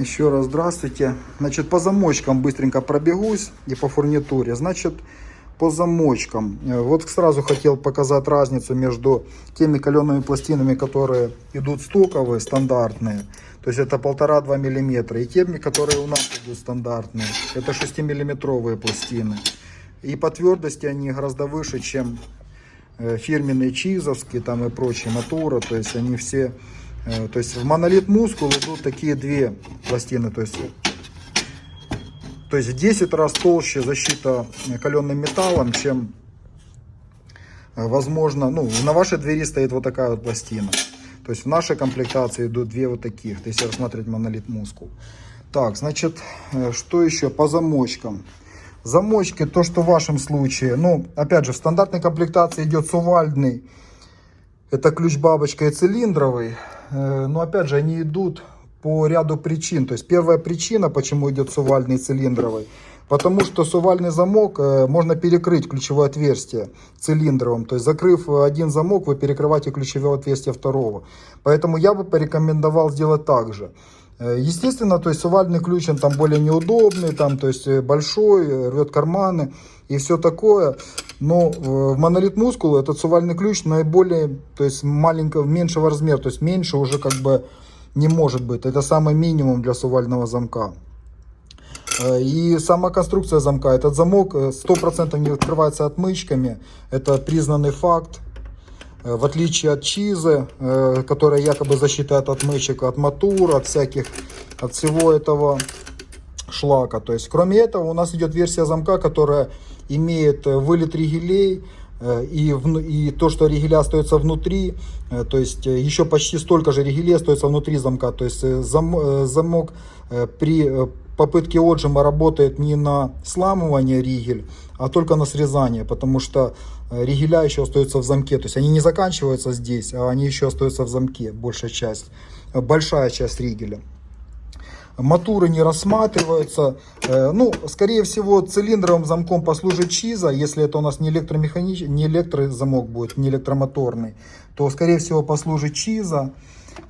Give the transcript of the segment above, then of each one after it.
Еще раз здравствуйте. Значит, по замочкам быстренько пробегусь и по фурнитуре. Значит, по замочкам. Э, Вот сразу хотел показать разницу между теми калеными пластинами, которые идут стоковые, стандартные. То есть это 1,5-2 мм. И теми, которые у нас идут стандартные. Это 6-миллиметровые пластины. И по твердости они гораздо выше, чем э, фирменные чизовские там и прочие мотора. То есть они все... э, То есть в монолит мускул идут такие две пластины. То есть то есть в 10 раз толще защита каленым металлом, чем э, возможно, ну, на вашей двери стоит вот такая вот пластина. То есть в нашей комплектации идут две вот таких, если рассматривать монолит мускул. Так, значит, э, что еще по замочкам? Замочки, то, что в вашем случае, ну, опять же, в стандартной комплектации идет сувальдный, это ключ-бабочка и цилиндровый. Э, Но опять же, они идут по ряду причин. То есть первая причина, почему идет сувальный и цилиндровый, потому что сувальный замок э, можно перекрыть ключевое отверстие цилиндровым. То есть закрыв один замок, вы перекрываете ключевое отверстие второго. Поэтому я бы порекомендовал сделать так же. Э, Естественно, то есть сувальный ключ, он там более неудобный, там, то есть э, большой, э, рвет карманы и все такое. Но в монолит мускул этот сувальный ключ наиболее, то есть маленького, меньшего размера, то есть меньше уже как бы не может быть. Это самый минимум для сувального замка. И сама конструкция замка. Этот замок э, 100% не открывается отмычками. Это признанный факт. Э, В отличие от чизы, э, которая якобы защита от отмычек, от мотор, от всяких, от всего этого шлака. То есть, кроме этого, у нас идет версия замка, которая имеет э, вылет ригелей, и, вну- и то, что ригеля остается внутри, э, то есть э, еще почти столько же ригелей остается внутри замка. То есть э, зам- э, замок э, при э, попытке отжима работает не на сламывание ригель, а только на срезание, потому что э, ригеля еще остаются в замке. То есть они не заканчиваются здесь, а они еще остаются в замке, большая часть, э, большая часть ригеля мотуры не рассматриваются. Э, Ну, скорее всего, цилиндровым замком послужит чиза, если это у нас не электромеханический, не электрозамок будет, не электромоторный, то, скорее всего, послужит чиза.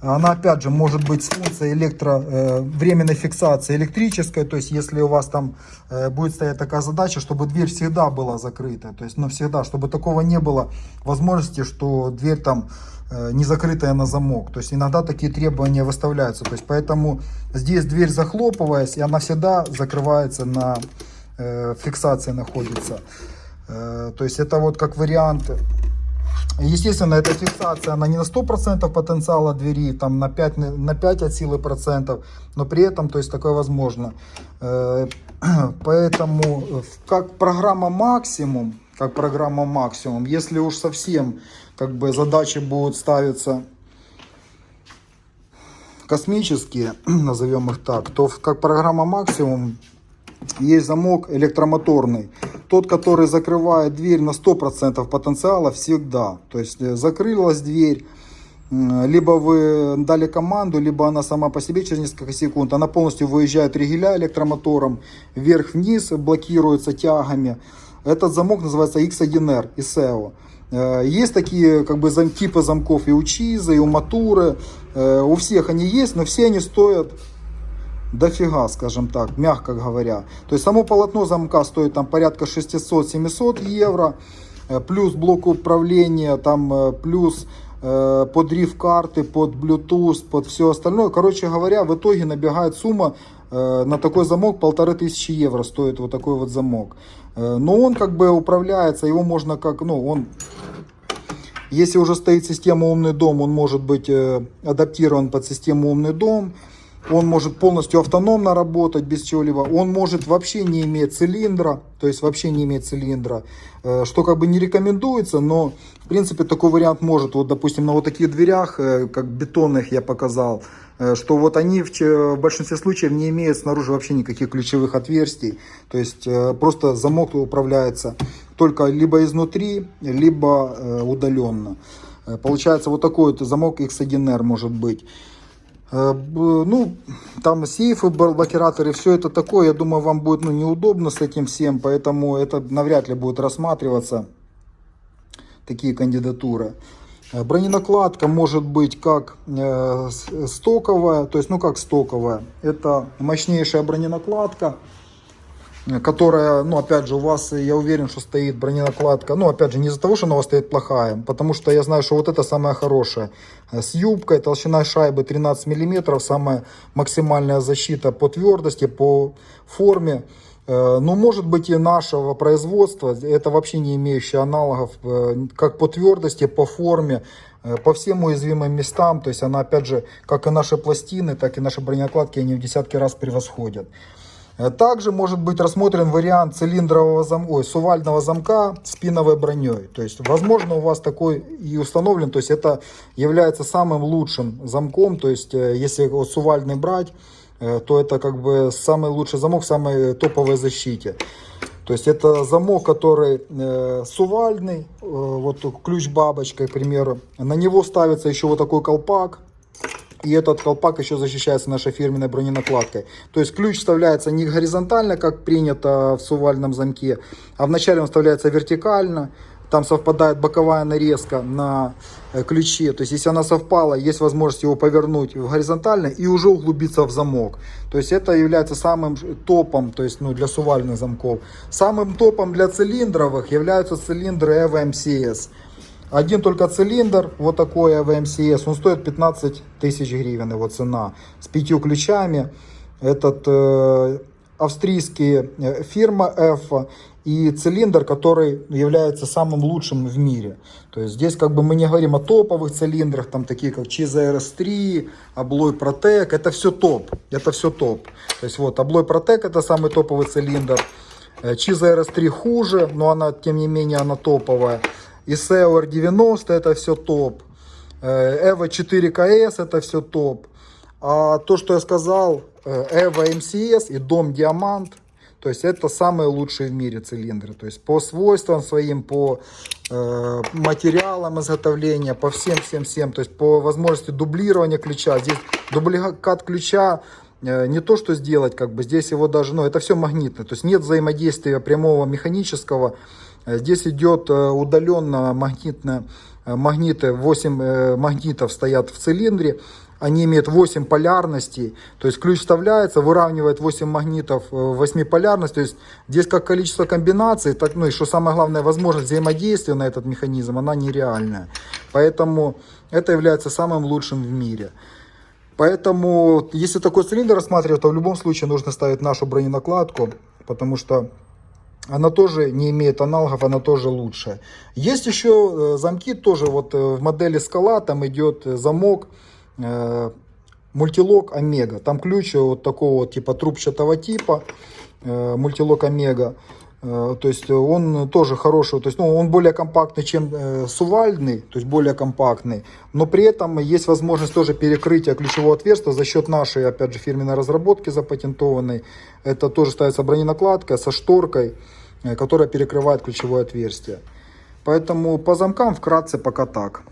Она, опять же, может быть с функцией электро, э, временной фиксации электрической, то есть, если у вас там э, будет стоять такая задача, чтобы дверь всегда была закрыта, то есть, ну, всегда, чтобы такого не было возможности, что дверь там э, не закрытая на замок. То есть иногда такие требования выставляются. То есть поэтому здесь дверь захлопываясь, и она всегда закрывается на э, фиксации находится. Э, то есть это вот как вариант. Естественно, эта фиксация, она не на 100% потенциала двери, там на 5, на 5 от силы процентов, но при этом, то есть такое возможно. Э, Поэтому э, как программа максимум, как программа максимум, если уж совсем как бы задачи будут ставиться космические, назовем их так, то как программа максимум есть замок электромоторный. Тот, который закрывает дверь на 100% потенциала всегда. То есть э, закрылась дверь, либо вы дали команду, либо она сама по себе через несколько секунд, она полностью выезжает ригеля электромотором, вверх-вниз блокируется тягами. Этот замок называется X1R, ISEO. Э, Есть такие как бы зам- типы замков и у Чиза, и у Матуры. Э, У всех они есть, но все они стоят дофига, скажем так, мягко говоря. То есть само полотно замка стоит там порядка 600-700 евро, э, плюс блок управления, там э, плюс э, под риф карты, под Bluetooth, под все остальное. Короче говоря, в итоге набегает сумма на такой замок полторы тысячи евро стоит вот такой вот замок. Но он как бы управляется, его можно как, ну, он если уже стоит система умный дом, он может быть адаптирован под систему умный дом. Он может полностью автономно работать без чего-либо. Он может вообще не иметь цилиндра, то есть вообще не иметь цилиндра, э, что как бы не рекомендуется, но в принципе такой вариант может. Вот допустим на вот таких дверях, э, как бетонных я показал, э, что вот они в, большинстве случаев не имеют снаружи вообще никаких ключевых отверстий. То есть просто замок управляется только либо изнутри, либо удаленно. Получается вот такой вот замок X1R может быть. Э, Ну, там сейфы, бл- блокираторы, все это такое, я думаю, вам будет ну, неудобно с этим всем, поэтому это навряд ли будет рассматриваться, такие кандидатуры. Э, Броненакладка может быть как э, стоковая, то есть, ну как стоковая, это мощнейшая броненакладка, которая, ну опять же, у вас, э, я уверен, что стоит броненакладка, ну опять же, не из-за того, что она у вас стоит плохая, потому что я знаю, что вот это самая хорошая, Э, с юбкой, толщина шайбы 13 миллиметров, самая максимальная защита по твердости, по форме, Э, Ну, может быть, и нашего производства, это вообще не имеющие аналогов, э, как по твердости, по форме, э, по всем уязвимым местам. То есть она, опять же, как и наши пластины, так и наши бронеокладки, они в десятки раз превосходят. Также может быть рассмотрен вариант цилиндрового замка, ой, сувального замка с пиновой броней. То есть, возможно, у вас такой и установлен. То есть, это является самым лучшим замком. То есть, э, если вот сувальный брать, э, то это как бы самый лучший замок самой топовой защите. То есть это замок, который э, сувальный, э, вот ключ бабочкой, к примеру. На него ставится еще вот такой колпак. И этот колпак еще защищается нашей фирменной броненакладкой. То есть ключ вставляется не горизонтально, как принято в сувальном замке, а вначале он вставляется вертикально. Там совпадает боковая нарезка на э, ключе. То есть если она совпала, есть возможность его повернуть в горизонтально и уже углубиться в замок. То есть это является самым топом то есть, ну, для сувальных замков. Самым топом для цилиндровых являются цилиндры EVO MCS. Один только цилиндр, вот такой AVMCS, он стоит 15 тысяч гривен, его цена, с пятью ключами. Этот э, австрийский э, фирма F и цилиндр, который является самым лучшим в мире. То есть здесь как бы мы не говорим о топовых цилиндрах, там такие как Chiza RS3, Abloy Protec, это все топ, это все топ. То есть вот Abloy Protec это самый топовый цилиндр. Э, Chiza RS3 хуже, но она, тем не менее, она топовая. ISEO R90 это все топ. Э, Evo 4KS это все топ. А то, что я сказал, э, Evo MCS и Дом Диамант, то есть это самые лучшие в мире цилиндры. То есть по свойствам своим, по э, материалам изготовления, по всем-всем-всем. То есть по возможности дублирования ключа. Здесь дубликат ключа э, не то, что сделать, как бы здесь его даже, ну, это все магнитно. То есть нет взаимодействия прямого механического. Э, Здесь идет э, удаленно магнитно, э, магниты, 8 э, магнитов стоят в цилиндре. Они имеют 8 полярностей, то есть ключ вставляется, выравнивает 8 магнитов э, 8 полярность, то есть здесь как количество комбинаций, так, ну и что самое главное, возможность взаимодействия на этот механизм, она нереальная. Поэтому это является самым лучшим в мире. Поэтому, если такой цилиндр рассматривать, то в любом случае нужно ставить нашу броненакладку, потому что она тоже не имеет аналогов, она тоже лучшая. Есть еще э, замки, тоже вот э, в модели скала, там идет э, замок мультилок омега. Там ключ вот такого типа трубчатого типа, мультилок омега. То есть он тоже хороший, то есть ну, он более компактный, чем э, сувальный, то есть более компактный, но при этом есть возможность тоже перекрытия ключевого отверстия за счет нашей, опять же, фирменной разработки запатентованной. Это тоже ставится броненакладка со шторкой, которая перекрывает ключевое отверстие. Поэтому по замкам вкратце пока так.